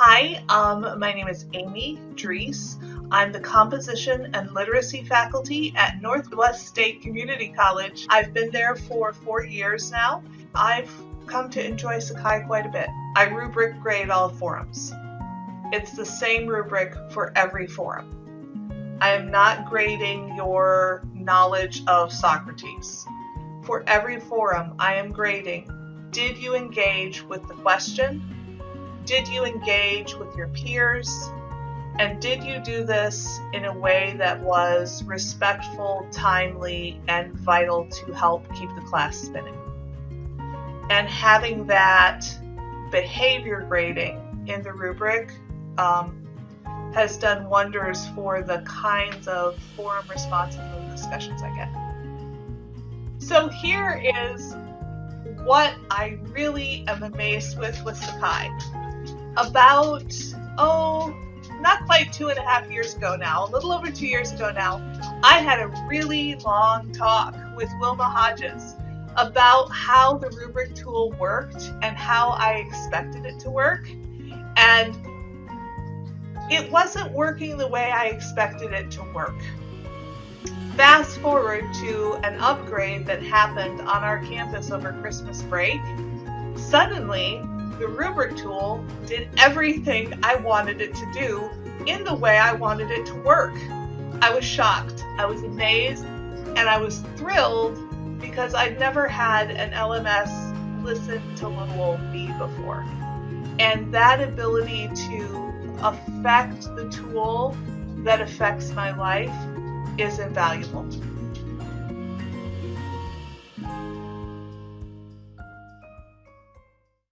Hi, um, my name is Amy Drees. I'm the Composition and Literacy faculty at Northwest State Community College. I've been there for four years now. I've come to enjoy Sakai quite a bit. I rubric grade all forums. It's the same rubric for every forum. I am not grading your knowledge of Socrates. For every forum, I am grading did you engage with the question? Did you engage with your peers? And did you do this in a way that was respectful, timely, and vital to help keep the class spinning? And having that behavior grading in the rubric um, has done wonders for the kinds of forum responses and discussions I get. So here is what I really am amazed with with Sakai. About, oh, not quite two and a half years ago now, a little over two years ago now, I had a really long talk with Wilma Hodges about how the rubric tool worked and how I expected it to work. And it wasn't working the way I expected it to work. Fast forward to an upgrade that happened on our campus over Christmas break. Suddenly, the rubric tool did everything I wanted it to do in the way I wanted it to work. I was shocked, I was amazed, and I was thrilled because I'd never had an LMS listen to little old me before. And that ability to affect the tool that affects my life is invaluable.